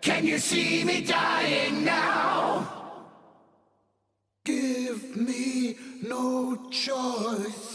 Can you see me dying now? Give me no choice.